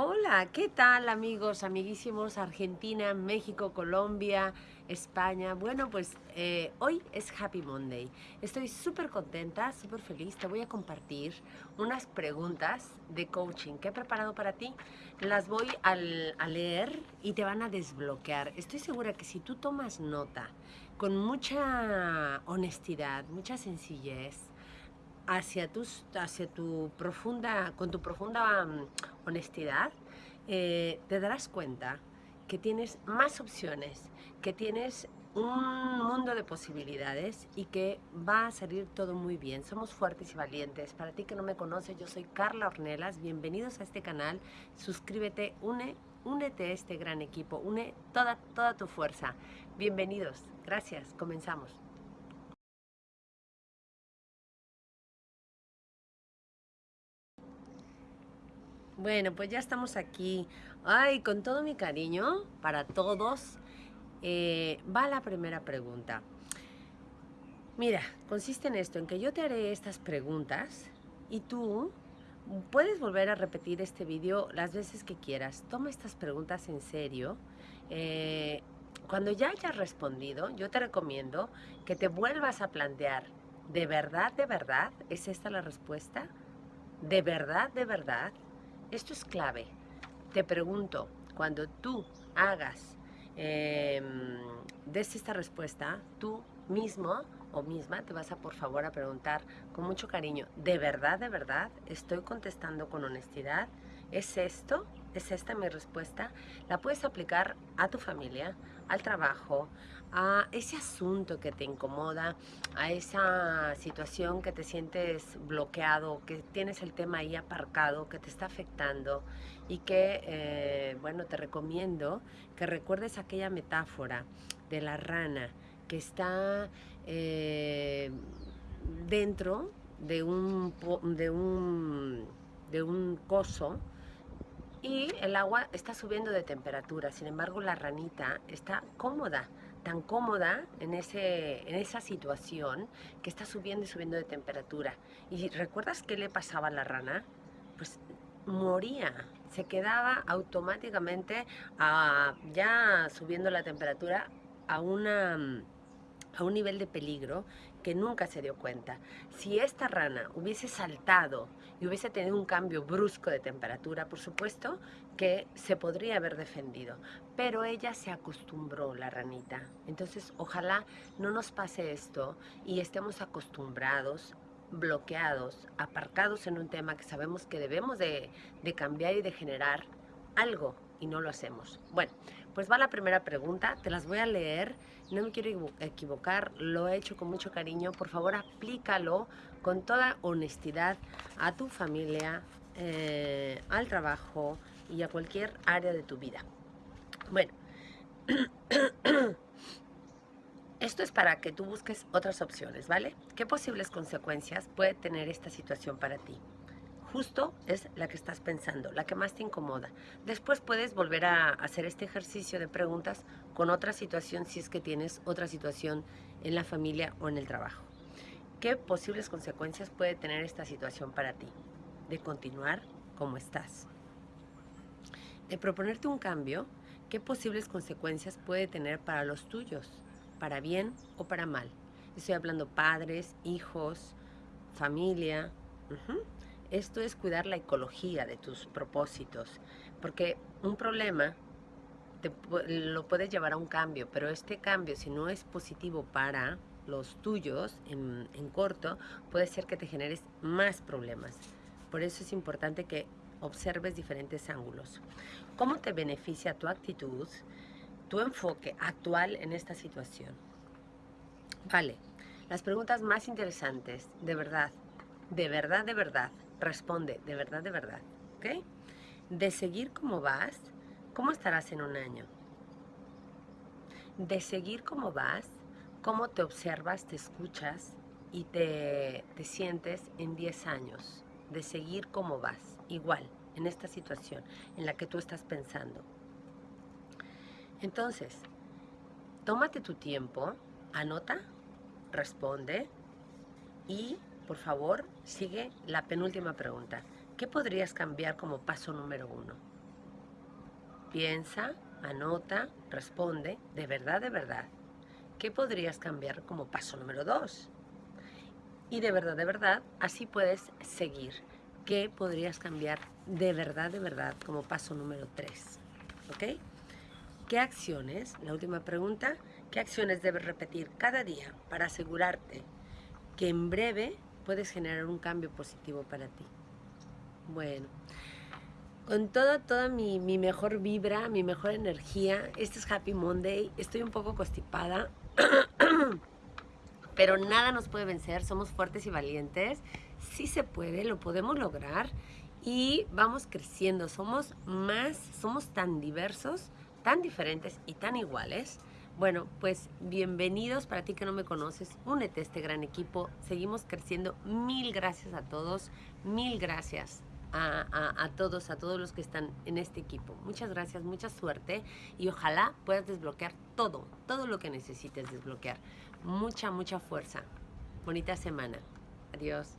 Hola, ¿qué tal amigos, amiguísimos? Argentina, México, Colombia, España. Bueno, pues eh, hoy es Happy Monday. Estoy súper contenta, súper feliz. Te voy a compartir unas preguntas de coaching que he preparado para ti. Las voy a leer y te van a desbloquear. Estoy segura que si tú tomas nota con mucha honestidad, mucha sencillez, hacia, tus, hacia tu profunda, con tu profunda mm, honestidad, eh, te darás cuenta que tienes más opciones, que tienes un mundo de posibilidades y que va a salir todo muy bien. Somos fuertes y valientes. Para ti que no me conoces, yo soy Carla Ornelas. Bienvenidos a este canal. Suscríbete, une, únete a este gran equipo, une toda, toda tu fuerza. Bienvenidos. Gracias. Comenzamos. Bueno, pues ya estamos aquí. Ay, con todo mi cariño para todos, eh, va la primera pregunta. Mira, consiste en esto, en que yo te haré estas preguntas y tú puedes volver a repetir este vídeo las veces que quieras. Toma estas preguntas en serio. Eh, cuando ya hayas respondido, yo te recomiendo que te vuelvas a plantear, ¿de verdad, de verdad? ¿Es esta la respuesta? ¿De verdad, de verdad? Esto es clave. Te pregunto, cuando tú hagas, eh, des esta respuesta, tú mismo o misma te vas a por favor a preguntar con mucho cariño, ¿de verdad, de verdad estoy contestando con honestidad? ¿Es esto? ¿Es esta mi respuesta? La puedes aplicar a tu familia, al trabajo, a ese asunto que te incomoda, a esa situación que te sientes bloqueado, que tienes el tema ahí aparcado, que te está afectando y que, eh, bueno, te recomiendo que recuerdes aquella metáfora de la rana que está eh, dentro de un, de un, de un coso y el agua está subiendo de temperatura, sin embargo la ranita está cómoda, tan cómoda en, ese, en esa situación que está subiendo y subiendo de temperatura. ¿Y recuerdas qué le pasaba a la rana? Pues moría, se quedaba automáticamente ya subiendo la temperatura a una a un nivel de peligro nunca se dio cuenta. Si esta rana hubiese saltado y hubiese tenido un cambio brusco de temperatura, por supuesto que se podría haber defendido, pero ella se acostumbró, la ranita. Entonces, ojalá no nos pase esto y estemos acostumbrados bloqueados, aparcados en un tema que sabemos que debemos de, de cambiar y de generar algo y no lo hacemos. Bueno, pues va la primera pregunta, te las voy a leer, no me quiero equivocar, lo he hecho con mucho cariño, por favor aplícalo con toda honestidad a tu familia, eh, al trabajo y a cualquier área de tu vida. Bueno, esto es para que tú busques otras opciones, ¿vale? ¿Qué posibles consecuencias puede tener esta situación para ti? Justo es la que estás pensando, la que más te incomoda. Después puedes volver a hacer este ejercicio de preguntas con otra situación si es que tienes otra situación en la familia o en el trabajo. ¿Qué posibles consecuencias puede tener esta situación para ti? De continuar como estás. De proponerte un cambio, ¿qué posibles consecuencias puede tener para los tuyos? ¿Para bien o para mal? Estoy hablando padres, hijos, familia. Esto es cuidar la ecología de tus propósitos, porque un problema te, lo puedes llevar a un cambio, pero este cambio, si no es positivo para los tuyos en, en corto, puede ser que te generes más problemas. Por eso es importante que observes diferentes ángulos. ¿Cómo te beneficia tu actitud, tu enfoque actual en esta situación? Vale, las preguntas más interesantes, de verdad, de verdad, de verdad, Responde, de verdad, de verdad. ¿Ok? De seguir como vas, ¿cómo estarás en un año? De seguir como vas, ¿cómo te observas, te escuchas y te, te sientes en 10 años? De seguir como vas, igual, en esta situación en la que tú estás pensando. Entonces, tómate tu tiempo, anota, responde y por favor, sigue la penúltima pregunta. ¿Qué podrías cambiar como paso número uno? Piensa, anota, responde, de verdad, de verdad. ¿Qué podrías cambiar como paso número dos? Y de verdad, de verdad, así puedes seguir. ¿Qué podrías cambiar de verdad, de verdad como paso número tres? ¿Ok? ¿Qué acciones, la última pregunta, qué acciones debes repetir cada día para asegurarte que en breve puedes generar un cambio positivo para ti? Bueno, con toda, toda mi, mi mejor vibra, mi mejor energía, este es Happy Monday, estoy un poco constipada, pero nada nos puede vencer, somos fuertes y valientes, sí se puede, lo podemos lograr y vamos creciendo, somos más, somos tan diversos, tan diferentes y tan iguales. Bueno, pues bienvenidos para ti que no me conoces, únete a este gran equipo, seguimos creciendo, mil gracias a todos, mil gracias a, todos, a todos los que están en este equipo. Muchas gracias, mucha suerte y ojalá puedas desbloquear todo, todo lo que necesites desbloquear. Mucha, mucha fuerza. Bonita semana. Adiós.